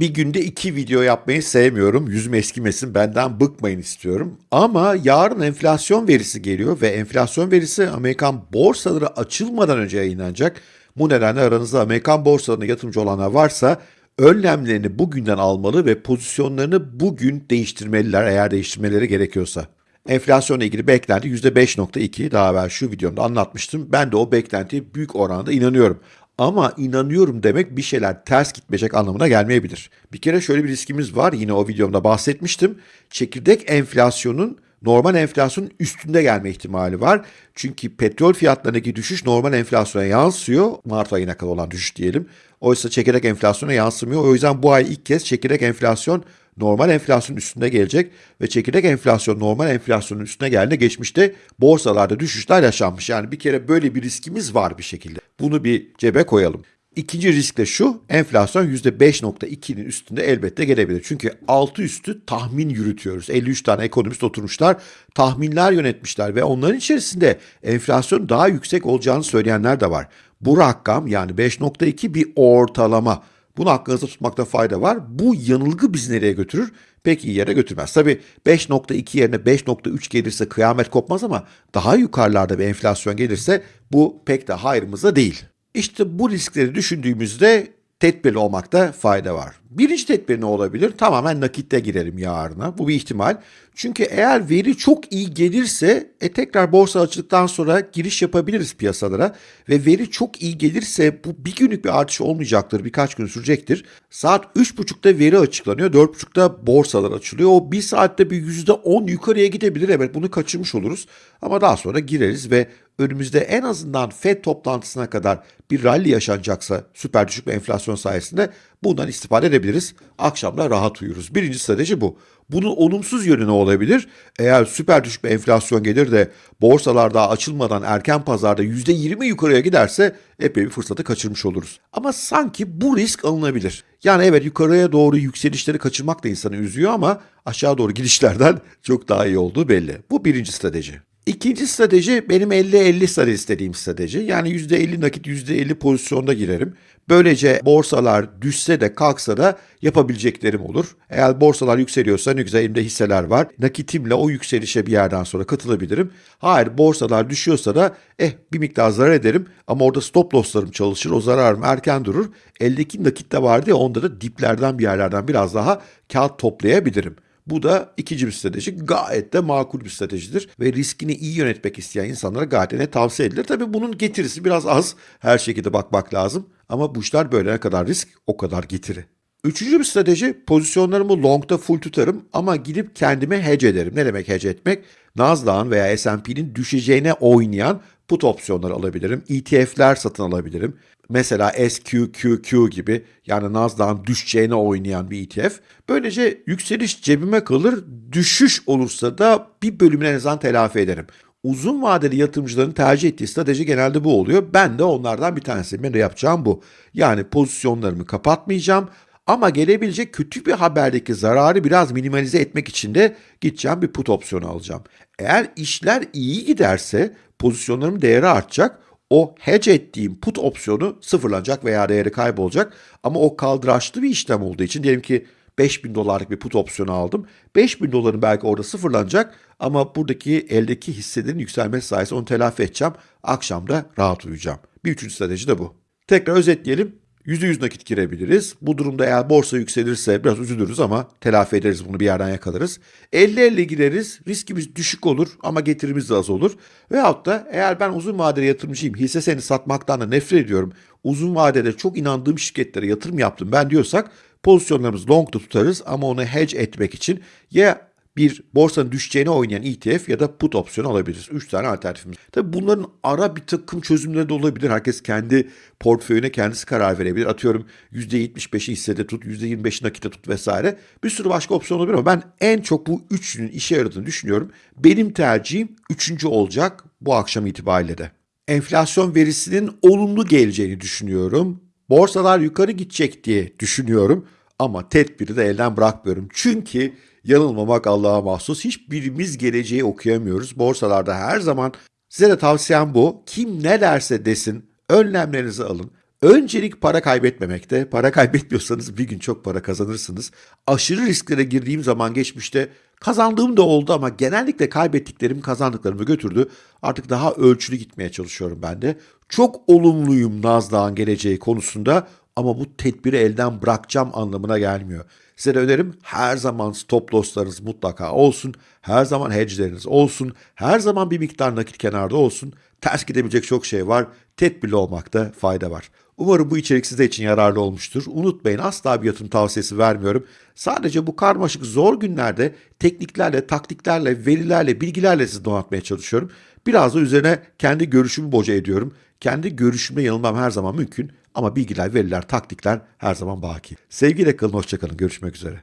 Bir günde iki video yapmayı sevmiyorum. Yüzüm eskimesin, benden bıkmayın istiyorum. Ama yarın enflasyon verisi geliyor ve enflasyon verisi Amerikan borsaları açılmadan önce yayınlanacak. Bu nedenle aranızda Amerikan borsalarına yatırımcı olanlar varsa önlemlerini bugünden almalı ve pozisyonlarını bugün değiştirmeliler eğer değiştirmeleri gerekiyorsa. Enflasyonla ilgili beklenti %5.2 daha evvel şu videomda anlatmıştım. Ben de o beklentiye büyük oranda inanıyorum. Ama inanıyorum demek bir şeyler ters gitmeyecek anlamına gelmeyebilir. Bir kere şöyle bir riskimiz var yine o videomda bahsetmiştim. Çekirdek enflasyonun normal enflasyonun üstünde gelme ihtimali var. Çünkü petrol fiyatlarındaki düşüş normal enflasyona yansıyor. Mart ayına kadar olan düşüş diyelim. Oysa çekirdek enflasyona yansımıyor. O yüzden bu ay ilk kez çekirdek enflasyon normal enflasyonun üstünde gelecek ve çekirdek enflasyon normal enflasyonun üstüne geldiğinde geçmişte borsalarda düşüşler yaşanmış. Yani bir kere böyle bir riskimiz var bir şekilde. Bunu bir cebe koyalım. İkinci risk de şu, enflasyon %5.2'nin üstünde elbette gelebilir. Çünkü altı üstü tahmin yürütüyoruz. 53 tane ekonomist oturmuşlar, tahminler yönetmişler ve onların içerisinde enflasyon daha yüksek olacağını söyleyenler de var. Bu rakam yani 5.2 bir ortalama. Bunu aklınızda tutmakta fayda var. Bu yanılgı bizi nereye götürür? Pek iyi yere götürmez. Tabii 5.2 yerine 5.3 gelirse kıyamet kopmaz ama daha yukarılarda bir enflasyon gelirse bu pek de hayrımıza değil. İşte bu riskleri düşündüğümüzde tedbirli olmakta fayda var. Birinci tedbir ne olabilir? Tamamen nakitte girelim yarına. Bu bir ihtimal. Çünkü eğer veri çok iyi gelirse e, tekrar borsa açıldıktan sonra giriş yapabiliriz piyasalara. Ve veri çok iyi gelirse bu bir günlük bir artış olmayacaktır. Birkaç gün sürecektir. Saat 3.30'da veri açıklanıyor. 4.30'da borsalar açılıyor. O bir saatte bir %10 yukarıya gidebilir. Evet bunu kaçırmış oluruz. Ama daha sonra gireriz ve önümüzde en azından FED toplantısına kadar bir rally yaşanacaksa süper düşük bir enflasyon sayesinde bundan istifade edebiliriz. Akşamda rahat uyuruz. Birinci strateji bu. Bunun olumsuz yönü ne olabilir? Eğer süper düşük bir enflasyon gelir de borsalar daha açılmadan erken pazarda %20 yukarıya giderse epey bir fırsatı kaçırmış oluruz. Ama sanki bu risk alınabilir. Yani evet yukarıya doğru yükselişleri kaçırmak da insanı üzüyor ama aşağı doğru gidişlerden çok daha iyi olduğu belli. Bu birinci strateji. İkinci strateji benim 50-50 sarı istediğim strateji. Yani %50 nakit %50 pozisyonda girerim. Böylece borsalar düşse de kalksa da yapabileceklerim olur. Eğer borsalar yükseliyorsa ne güzel elimde hisseler var. Nakitimle o yükselişe bir yerden sonra katılabilirim. Hayır borsalar düşüyorsa da eh bir miktar zarar ederim ama orada stop losslarım çalışır. O zararım erken durur. Eldeki nakit de vardı ya onda da diplerden bir yerlerden biraz daha kağıt toplayabilirim. Bu da ikinci bir strateji. Gayet de makul bir stratejidir ve riskini iyi yönetmek isteyen insanlara gayet de tavsiye edilir. Tabii bunun getirisi biraz az. Her şekilde bakmak lazım. Ama bu işler böyle ne kadar risk o kadar getiri. Üçüncü bir strateji pozisyonlarımı long'da full tutarım ama gidip kendime hedge ederim. Ne demek hedge etmek? Nasdaq'ın veya S&P'nin düşeceğine oynayan put opsiyonları alabilirim. ETF'ler satın alabilirim. Mesela SQQQ gibi yani Nasdaq'ın düşeceğine oynayan bir ETF. Böylece yükseliş cebime kalır, düşüş olursa da bir bölümünü en azından telafi ederim. Uzun vadeli yatırımcıların tercih ettiği strateji genelde bu oluyor. Ben de onlardan bir tanesi. Ben de yapacağım bu. Yani pozisyonlarımı kapatmayacağım. Ama gelebilecek kötü bir haberdeki zararı biraz minimalize etmek için de gideceğim bir put opsiyonu alacağım. Eğer işler iyi giderse pozisyonlarım değeri artacak. O hedge ettiğim put opsiyonu sıfırlanacak veya değeri kaybolacak. Ama o kaldıraçlı bir işlem olduğu için diyelim ki 5000 dolarlık bir put opsiyonu aldım. 5000 doların belki orada sıfırlanacak ama buradaki eldeki hisselerin yükselmesi sayesinde onu telafi edeceğim. Akşam da rahat uyuyacağım. Bir üçüncü strateji de bu. Tekrar özetleyelim. %100 nakit girebiliriz. Bu durumda eğer borsa yükselirse biraz üzülürüz ama telafi ederiz bunu bir yerden yakalarız. 50-50 gireriz. Riskimiz düşük olur ama getirimiz de az olur. Veyahut da eğer ben uzun vadeli yatırımcıyım, hisse senedi satmaktan da nefret ediyorum. Uzun vadede çok inandığım şirketlere yatırım yaptım ben diyorsak pozisyonlarımızı long'da tutarız ama onu hedge etmek için ya bir borsanın düşeceğine oynayan ETF ya da put opsiyonu alabiliriz. 3 tane alternatifimiz. Tabii bunların ara bir takım çözümleri de olabilir. Herkes kendi portföyüne kendisi karar verebilir. Atıyorum %75'i hissede tut, %25'i nakite tut vesaire. Bir sürü başka opsiyon olabilir ama ben en çok bu üçünün işe yaradığını düşünüyorum. Benim tercihim üçüncü olacak bu akşam itibariyle de. Enflasyon verisinin olumlu geleceğini düşünüyorum. Borsalar yukarı gidecek diye düşünüyorum ama tedbiri de elden bırakmıyorum. Çünkü yanılmamak Allah'a mahsus. Hiçbirimiz geleceği okuyamıyoruz. Borsalarda her zaman size de tavsiyem bu. Kim ne derse desin önlemlerinizi alın. Öncelik para kaybetmemekte. Para kaybetmiyorsanız bir gün çok para kazanırsınız. Aşırı risklere girdiğim zaman geçmişte kazandığım da oldu ama genellikle kaybettiklerim kazandıklarımı götürdü. Artık daha ölçülü gitmeye çalışıyorum ben de. Çok olumluyum Nasdaq'ın geleceği konusunda ama bu tedbiri elden bırakacağım anlamına gelmiyor. Size de önerim her zaman stop losslarınız mutlaka olsun. Her zaman hedge'leriniz olsun. Her zaman bir miktar nakit kenarda olsun. Ters gidebilecek çok şey var. Tedbirli olmakta fayda var. Umarım bu içerik size için yararlı olmuştur. Unutmayın asla bir yatırım tavsiyesi vermiyorum. Sadece bu karmaşık zor günlerde tekniklerle, taktiklerle, verilerle, bilgilerle sizi donatmaya çalışıyorum. Biraz da üzerine kendi görüşümü boca ediyorum. Kendi görüşümle yanılmam her zaman mümkün ama bilgiler, veriler, taktikler her zaman baki. Sevgiyle kalın, hoşçakalın. Görüşmek üzere.